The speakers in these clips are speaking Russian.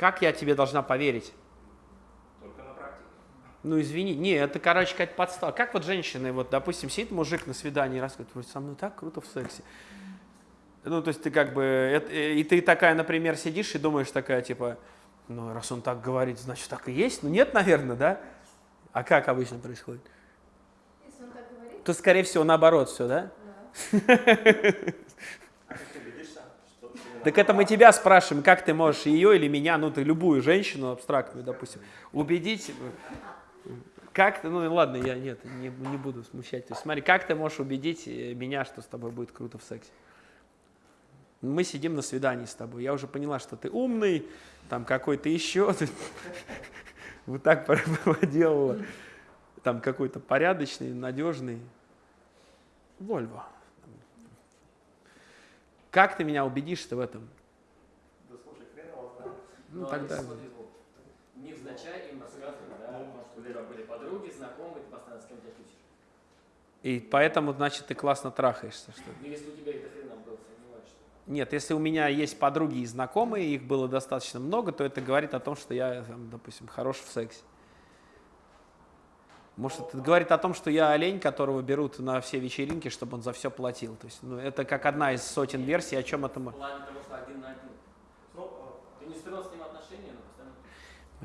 Как я тебе должна поверить? Только на практике. Ну, извини. Не, это, короче, какая-то подстава. Как вот женщины, вот, допустим, сидит мужик на свидании и рассказывает, «Ой, со мной так круто в сексе. Ну, то есть ты как бы, это- и ты такая, например, сидишь и думаешь такая, типа, ну, раз он так говорит, значит, так и есть. Ну, нет, наверное, да? А как обычно происходит? Если он так говорит, То, скорее всего, наоборот все, да? А как ты убедишься, что ты именно Так это мы тебя спрашиваем, как ты можешь ее или меня, ну, ты любую женщину абстрактную, допустим, убедить, как ты, ну, ладно, я нет, не, не буду смущать. То есть, смотри, как ты можешь убедить э, меня, что с тобой будет круто в сексе? Мы сидим на свидании с тобой, я уже поняла, что ты умный, там какой-то еще, вот так проделала, там какой-то порядочный, надежный. Вольво. Как ты меня убедишь-то в этом? Да слушай, хрен его знает. Ну, тогда... невзначай им рассказывают, да, что у тебя были подруги, знакомые, ты постоянно с кем-то тусишь. И поэтому, значит, ты классно трахаешься, что ли? Ну, если у тебя это хрена был, сомневаюсь, что... Нет, если у меня есть подруги и знакомые, их было достаточно много, то это говорит о том, что я, там, допустим, хорош в сексе. Может, это говорит о том, что я олень, которого берут на все вечеринки, чтобы он за все платил. То есть, ну, это как одна из сотен версий, о чем это мы. Ну,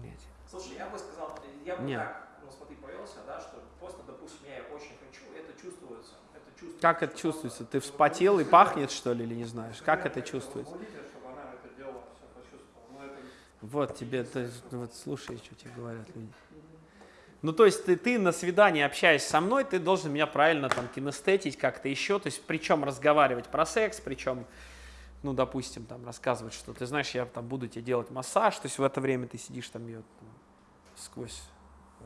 э, слушай, я бы сказал, я бы Не. так, ну смотри, повелся, да, что просто, допустим, я очень хочу, это чувствуется, это чувствуется. Как это чувствуется? Ты вспотел и пахнет, что ли, или не знаешь? Как это чувствуется? Вот тебе, это, вот слушай, что тебе говорят люди. Ну, то есть ты, ты на свидании, общаясь со мной, ты должен меня правильно там кинестетить как-то еще, то есть причем разговаривать про секс, причем, ну, допустим, там рассказывать, что ты знаешь, я там буду тебе делать массаж, то есть в это время ты сидишь там, ее там, сквозь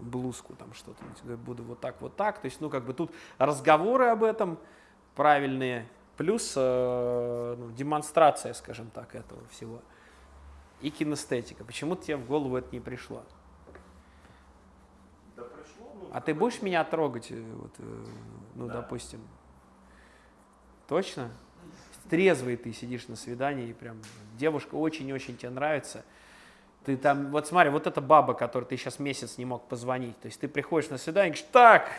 блузку там что-то, буду вот так, вот так, то есть, ну, как бы тут разговоры об этом правильные, плюс э, ну, демонстрация, скажем так, этого всего. И кинестетика. Почему тебе в голову это не пришло? А ты будешь меня трогать, э, вот, э, ну, Да. допустим? Точно? Трезвый ты сидишь на свидании, и прям девушка очень-очень тебе нравится. Ты там, вот смотри, вот эта баба, которой ты сейчас месяц не мог позвонить. То есть ты приходишь на свидание и говоришь, так,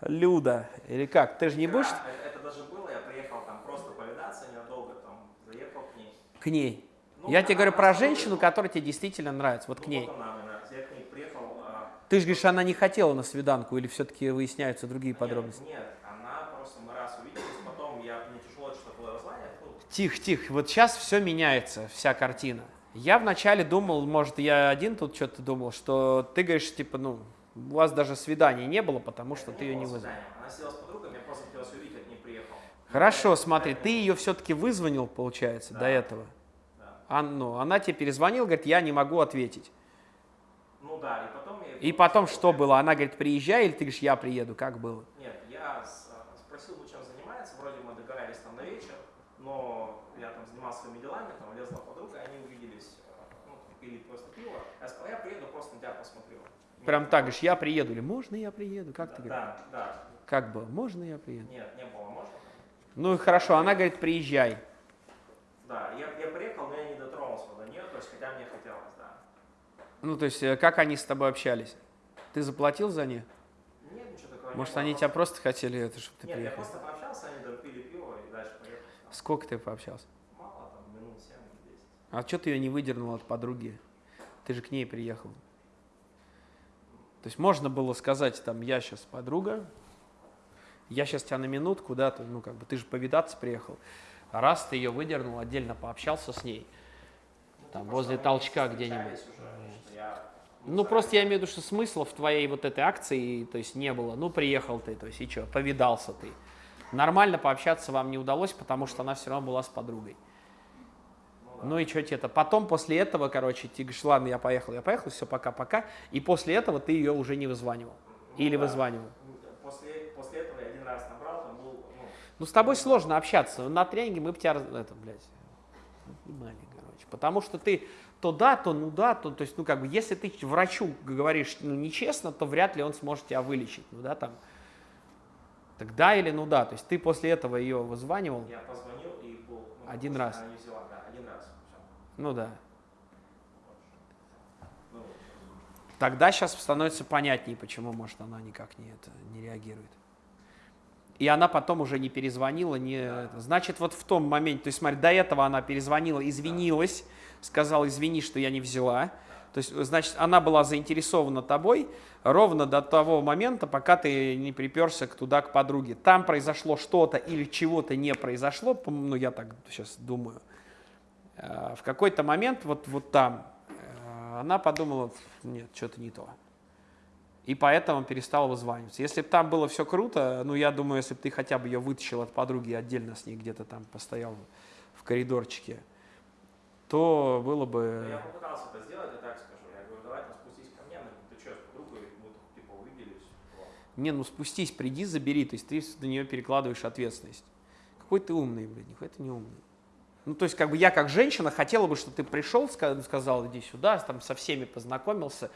Люда, или как? Ты же не будешь Это, это даже было, я приехал там просто повидаться ненадолго, там, заехал к ней. к ней? Ну, Я тебе говорю про женщину, которая тебе действительно нравится, вот Ну, к ней. вот она мне нравится. Я к ней приехал, а, Ты же говоришь, она не хотела на свиданку, или все-таки выясняются другие Нет, подробности? Нет, она просто мы раз увиделись, потом я мне тяжело что-то было разлаять. Тихо, тихо, вот сейчас все меняется, вся картина. Я вначале думал, может, я один тут что-то думал, что ты говоришь, типа, ну, у вас даже свидания не было, потому что это ты ее не вызвал. Она сидела с подругой, мне просто хотелось увидеть, к ней приехал. Хорошо, смотри, ты ее все-таки вызвонил, получается, до Да. этого. Да. А, ну, она тебе перезвонила, говорит, я не могу ответить. Ну да, и потом. И потом что было? Она говорит, приезжай, или ты говоришь, я приеду, как было? Нет, я с- спросил, чем занимается, вроде мы договорились там на вечер, но я там занимался своими делами, там влезла подруга, они увиделись, э, ну, пили просто пиво. Я сказал, я приеду, просто на тебя посмотрю. Прям так говоришь, я приеду, или можно я приеду, как ты говоришь? Да, да. Как было, можно я приеду? Нет, не было, можно? Ну и хорошо, она говорит, приезжай. Да, я, я приехал, но я не дотронулся до нее, то есть хотя мне хотелось, да. Ну, то есть, э, как они с тобой общались? Ты заплатил за них? Нет, ничего такого Может, не было. они тебя просто хотели это, чтобы ты Нет, я приехал? просто пообщался, они допили пиво и дальше поехал. Сколько ты пообщался? Мало, там, минут 7 или 10. А что ты ее не выдернул от подруги? Ты же к ней приехал. То есть можно было сказать, там, я сейчас подруга, я сейчас тебя на минутку, да, ты, ну, как бы, ты же повидаться приехал. А раз ты ее выдернул, отдельно пообщался с ней, там, Ну, возле просто мы толчка где-нибудь. уже, я, Ну, просто я имею в виду, что смысла в твоей вот этой акции, то есть, не было. Ну, приехал ты, то есть, и что, повидался ты. Нормально пообщаться вам не удалось, потому что она все равно была с подругой. ну. Ну и что тебе-то? Потом, после этого, короче, ты говоришь, ладно, я поехал, я поехал, все, пока-пока. И после этого ты ее уже не вызванивал. Ну Или да. вызванивал. После, после этого я один раз набрал, там был, ну, Ну, с тобой сложно общаться. На тренинге мы бы тебя, это, блядь, понимали, короче. Потому что ты то да, то ну да, то, то есть, ну, как бы, если ты врачу говоришь, ну, нечестно, то вряд ли он сможет тебя вылечить, ну, да, там. Так да или ну да, то есть ты после этого ее вызванивал, я позвонил и был... ну, Один раз. Она не взяла, да, один раз. Всё. ну да. Тогда сейчас становится понятнее, почему, может, она никак не, это, не реагирует. И она потом уже не перезвонила, не... Значит, вот в том моменте, то есть, смотри, до этого она перезвонила, извинилась, сказала, извини, что я не взяла. То есть, значит, она была заинтересована тобой ровно до того момента, пока ты не приперся туда, к подруге. Там произошло что-то или чего-то не произошло, ну, я так сейчас думаю. Э, В какой-то момент, вот, вот там, э, она подумала, нет, что-то не то. И поэтому перестала вызваниваться. Если бы там было все круто, ну, я думаю, если бы ты хотя бы ее вытащил от подруги и отдельно с ней где-то там постоял в коридорчике, то было бы... Ну, Я попытался это сделать, я так скажу. Я говорю, давай там спустись ко мне, говорит, ты что, с подругой, мы типа увиделись. Не, ну спустись, приди, забери. То есть ты на нее перекладываешь ответственность. Какой ты умный, блядь, никакой ты не умный. Ну, то есть, как бы я как женщина хотела бы, чтобы ты пришел, ска- сказал, иди сюда, там со всеми познакомился,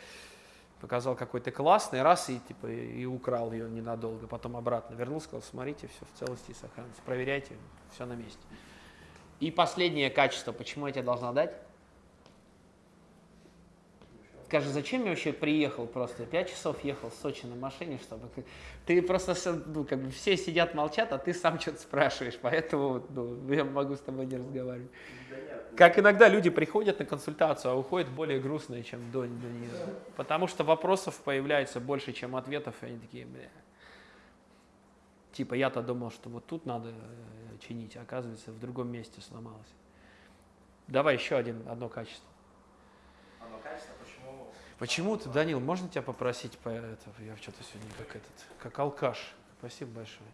показал, какой ты классный, раз и типа и украл ее ненадолго, потом обратно вернул, сказал, смотрите, все в целости и сохранности, проверяйте, все на месте. И последнее качество, почему я тебе должна дать? Скажи, зачем я вообще приехал просто? Пять часов ехал в Сочи на машине, чтобы... Ты просто, с- ну, как бы все сидят, молчат, а ты сам что-то спрашиваешь, поэтому ну, я могу с тобой не разговаривать. Нет, Как иногда люди приходят на консультацию, а уходят более грустные, чем до, до нее. Потому что вопросов появляется больше, чем ответов, и они такие, бля. Типа, я-то думал, что вот тут надо э, чинить, а оказывается, в другом месте сломалось. Давай еще один, одно качество. Одно качество, почему... Почему ты, Данил, можно тебя попросить по это, я что-то сегодня как этот, как алкаш. Спасибо большое.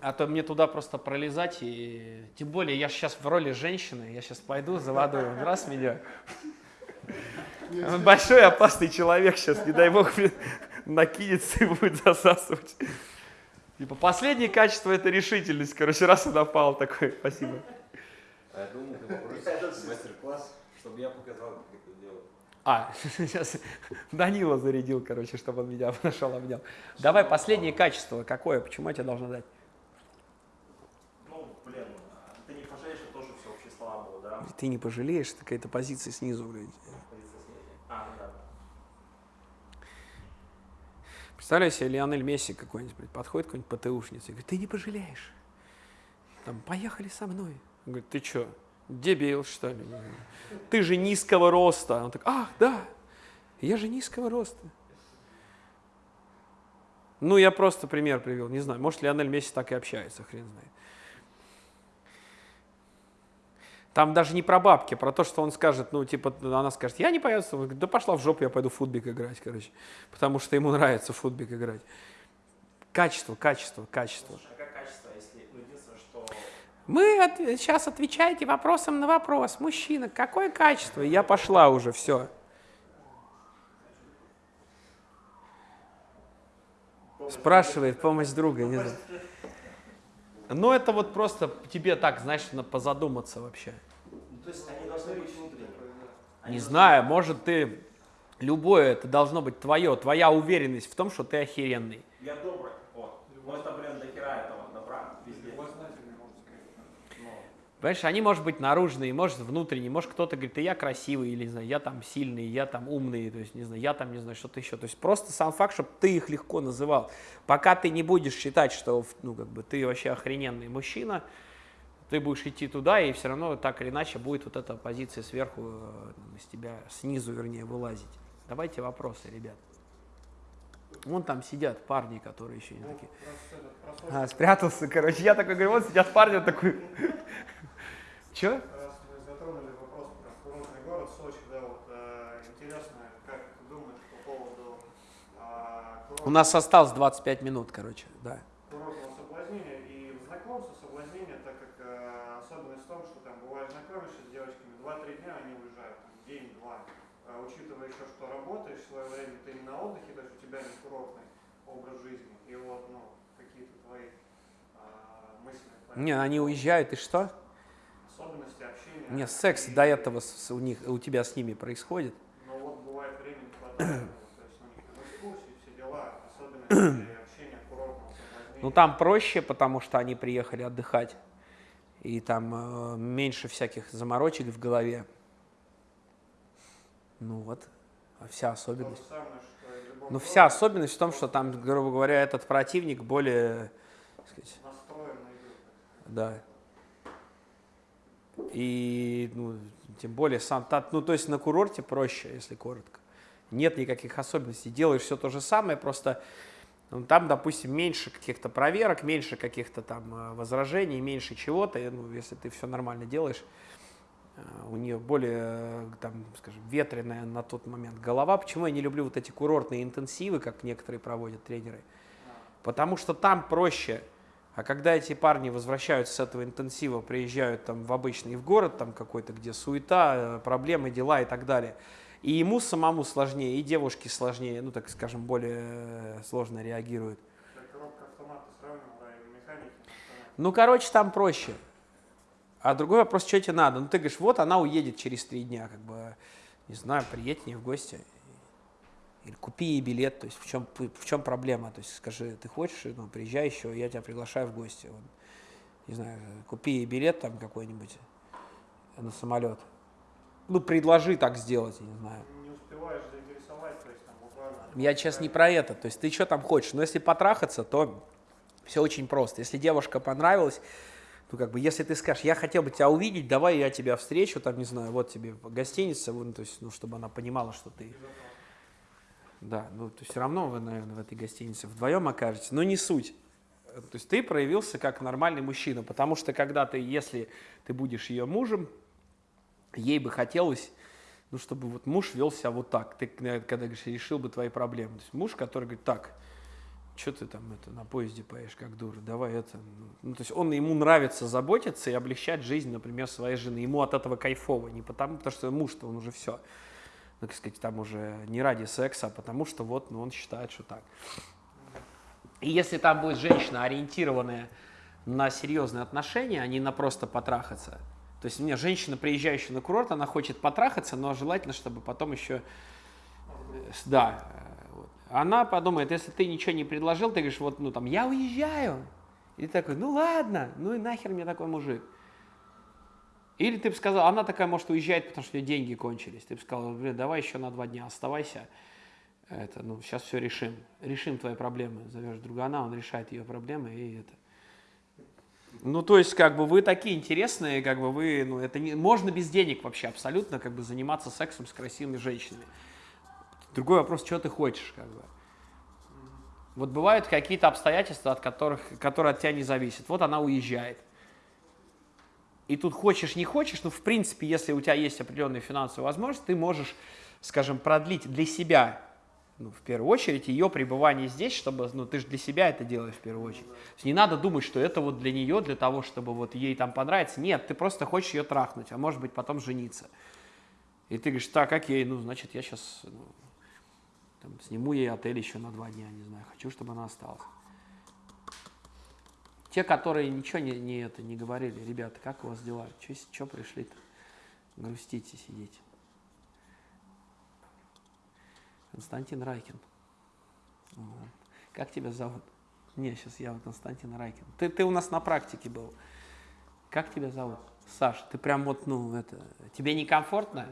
А то мне туда просто пролезать и тем более я сейчас в роли женщины, я сейчас пойду за водой, он раз меня. Он большой опасный человек сейчас, не дай бог, накинется и будет засасывать. Типа последнее качество это решительность, короче, раз и напал такой, спасибо. А я думал, ты попросишь мастер-класс, чтобы я показал, как это делать. А, сейчас Данила зарядил, короче, чтобы он меня нашел, обнял. Давай последнее качество, какое, почему я тебе должна дать? Ну, блин, ты не пожалеешь, что тоже все общие слова было, да? Ты не пожалеешь, это какая-то позиция снизу, блядь. Позиция. А, ну да. Представляю себе, Лионель Месси какой-нибудь, блядь, подходит какой-нибудь ПТУшница и говорит, ты не пожалеешь. Там, поехали со мной. Он говорит, ты что, дебил, что ли? Ты же низкого роста. Он так, ах, да, я же низкого роста. Ну, я просто пример привел, не знаю, может, Лионель Месси так и общается, хрен знает. Там даже не про бабки, про то, что он скажет, ну, типа, она скажет, я не тобой». Он говорит, да пошла в жопу, я пойду футбик играть, короче, потому что ему нравится футбик играть. Качество, качество, качество. Слушай, а как качество, если, ну, единственное, что... Мы от- сейчас отвечаете вопросом на вопрос. Мужчина, какое качество? Я пошла уже, все. Спрашивает помощь друга. Не знаю. Ну, это вот просто тебе так, знаешь, на позадуматься вообще. Ну, то есть они должны быть внутренними. Они Не должны- знаю, может, ты... Любое это должно быть твое, твоя уверенность в том, что ты охеренный. Я добрый, вот. Ну, это, блин, до хера этого добра везде. Любознательный, можно сказать. Ну, Понимаешь, они, может быть, наружные, может, внутренние, может, кто-то говорит, да я красивый, или, не знаю, я там сильный, я там умный, то есть, не знаю, я там, не знаю, что-то еще. То есть просто сам факт, чтобы ты их легко называл. Пока ты не будешь считать, что, ну, как бы, ты вообще охрененный мужчина, ты будешь идти туда, и все равно так или иначе будет вот эта позиция сверху э, из тебя, снизу, вернее, вылазить. Давайте вопросы, ребят. Вон там сидят парни, которые еще не Ну, такие. Сочи, А, спрятался, короче. Я такой говорю, вот сидят парни, он такой. Че? Раз мы затронули вопрос про курортный город Сочи, да, вот э, интересно, как ты думаешь по поводу а, У нас осталось 25 минут, короче, да. курортного соблазнения и знакомства, соблазнения, так как э, особенность в том, что там бывает знакомишься с девочками, 2-3 дня они уезжают, день-два. А учитывая еще, что работаешь в свое время, ты не на отдыхе, то есть у тебя не курортный образ жизни. И вот, ну, какие-то твои а, мысли. Не, они уезжают, и что? Не, секс до этого с- у них, у тебя с ними происходит. Но вот бывает времени не хватает, вот, то есть, ну, экскурсии, все дела, курортного. Ну там проще, потому что они приехали отдыхать. И там э, меньше всяких заморочек в голове. Ну вот. Вся То особенность. самое, Ну, вся особенность в том, что там, грубо говоря, этот противник более, сказать, настроен на игру. да. И, ну, тем более сам, ну, то есть на курорте проще, если коротко. Нет никаких особенностей. Делаешь все то же самое, просто ну, там, допустим, меньше каких-то проверок, меньше каких-то там э, возражений, меньше чего-то. Ну, если ты все нормально делаешь, э, у нее более, э, там, скажем, ветреная на тот момент голова. Почему я не люблю вот эти курортные интенсивы, как некоторые проводят тренеры? Потому что там проще. А когда эти парни возвращаются с этого интенсива, приезжают там в обычный в город, там какой-то, где суета, э, проблемы, дела и так далее, и ему самому сложнее, и девушке сложнее, ну, так скажем, более э, сложно автомате. Ну, короче, там проще. А другой вопрос, что тебе надо? Ну, ты говоришь, вот она уедет через три дня, как бы, не знаю, приедь к ней в гости. Или купи ей билет, то есть в чем, в чем проблема? То есть скажи, ты хочешь, ну, приезжай еще, я тебя приглашаю в гости. Вот. Не знаю, купи ей билет там какой-нибудь на самолет. Ну, предложи так сделать, я не знаю. Не успеваешь заинтересовать, то есть там буквально... Я сейчас не про это. То есть ты что там хочешь? Но если потрахаться, то все очень просто. Если девушка понравилась, ну как бы, если ты скажешь, я хотел бы тебя увидеть, давай я тебя встречу, там, не знаю, вот тебе гостиница, вон, то есть, ну, чтобы она понимала, что ты... Да, ну, то все равно вы, наверное, в этой гостинице вдвоем окажетесь, но не суть. Э, То есть ты проявился как нормальный мужчина, потому что когда ты, если ты будешь ее мужем, ей бы хотелось, ну, чтобы вот муж вел себя вот так. Ты, э, когда говоришь, решил бы твои проблемы. То есть муж, который говорит, так, что ты там это, на поезде поешь, как дура, давай это. ну». Ну, то есть он, ему нравится заботиться и облегчать жизнь, например, своей жены. Ему от этого кайфово, не потому, потому что муж-то он уже все, ну, так сказать, там уже не ради секса, а потому что вот, ну, он считает, что так. И если там будет женщина, ориентированная на серьезные отношения, а не на просто потрахаться, то есть у меня женщина, приезжающая на курорт, она хочет потрахаться, но желательно, чтобы потом еще, э, да, э, она подумает, если ты ничего не предложил, ты говоришь, вот, ну там, я уезжаю, и ты такой, ну ладно, ну и нахер мне такой мужик. Или ты бы сказал, она такая, может, уезжает, потому что у нее деньги кончились. Ты бы сказал, блин, давай еще на два дня оставайся. Это, ну, сейчас все решим. Решим твои проблемы. Зовешь другана, он решает ее проблемы, и это. Ну, то есть, как бы вы такие интересные, как бы вы, ну, это не, можно без денег вообще абсолютно, как бы заниматься сексом с красивыми женщинами. Другой вопрос, что ты хочешь, как бы. Вот бывают какие-то обстоятельства, от которых, которые от тебя не зависят. Вот она уезжает. И тут хочешь, не хочешь, ну, в принципе, если у тебя есть определенные финансовые возможности, ты можешь, скажем, продлить для себя, ну, в первую очередь, ее пребывание здесь, чтобы, ну, ты же для себя это делаешь в первую очередь. То есть не надо думать, что это вот для нее, для того, чтобы вот ей там понравится. Нет, ты просто хочешь ее трахнуть, а может быть потом жениться. И ты говоришь, так, окей, ну, значит, я сейчас там, сниму ей отель еще на два дня, не знаю, хочу, чтобы она осталась. Те, которые ничего не, не, это, не говорили, ребята, как у вас дела? Что пришли-то? Грустите, сидите. Константин Райкин. Вот. Как тебя зовут? Не, сейчас я вот Константин Райкин. Ты, ты у нас на практике был. Как тебя зовут? Саш, ты прям вот, ну, это, тебе некомфортно?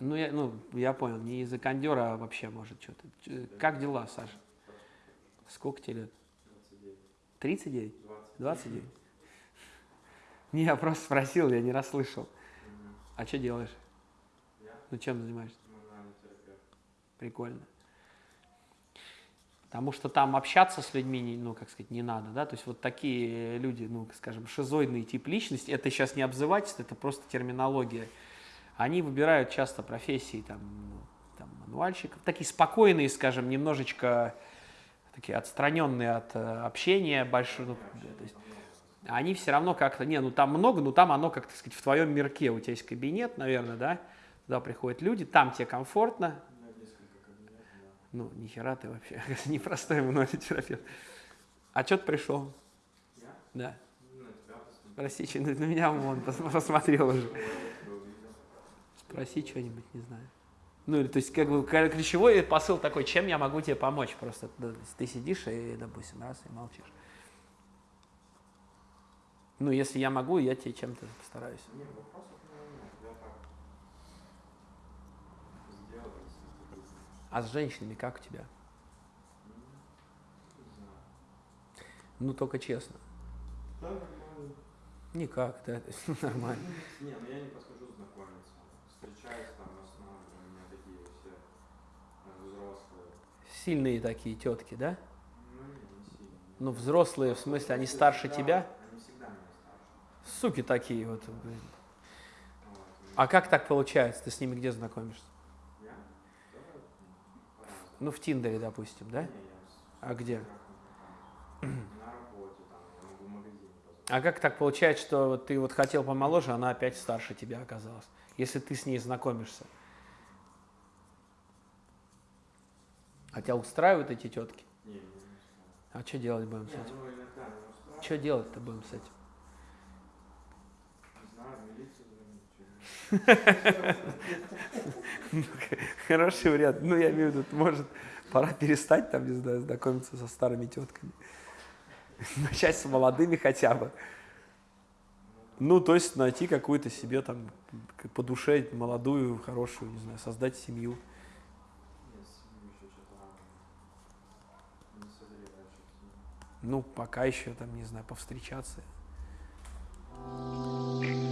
Ну, я, ну, я понял, не из-за кондера, а вообще, может, что-то. Ч- Как дела, Саша? Сколько тебе лет? 39? 29? Не, я просто спросил, я не расслышал. А что делаешь? Ну, чем занимаешься? Прикольно. Потому что там общаться с людьми, ну, как сказать, не надо, да, то есть вот такие люди, ну, скажем, шизоидный тип личности, это сейчас не обзывательство, это просто терминология. Они выбирают часто профессии, там, ну, там, мануальщиков, такие спокойные, скажем, немножечко такие отстраненные от э, общения, большой, ну, то есть они все равно как-то, не, ну там много, но там оно, как так сказать, в твоем мирке, у тебя есть кабинет, наверное, да, туда приходят люди, там тебе комфортно, ну, ни хера ты вообще, непростой терапевт. А что ты пришел? Да. Спроси, что- на меня вон пос- посмотрел уже. Спроси что-нибудь, не знаю. Ну, или, то есть, как бы, ключевой посыл такой, чем я могу тебе помочь? Просто ты сидишь и, допустим, раз, и молчишь. Ну, если я могу, я тебе чем-то постараюсь. А с женщинами как у тебя? Знаю. Ну, только честно. Да, нормально. Никак, да, нормально. Не, ну я не подхожу знакомиться. Встречаюсь там в основном, у меня такие все э, взрослые. Сильные такие тетки, да? Ну, взрослые, в смысле, они старше тебя? Суки такие вот. А как так получается? Ты с ними где знакомишься? Ну, в Тиндере, допустим, да? А где? А как так получается, что ты вот хотел помоложе, она опять старше тебя оказалась? Если ты с ней знакомишься. А тебя устраивают эти тетки? Не, не, не устраивает. А что делать будем с этим? ну. Что делать-то будем с этим? Что-нибудь. Хороший вариант. Ну, я имею в виду, может, пора перестать там, не знаю, знакомиться со старыми тетками. Начать с молодыми хотя бы. Ну, то есть найти какую-то себе там по душе молодую, хорошую, не знаю, создать семью. ну, пока еще, там, не знаю, повстречаться. Thank you.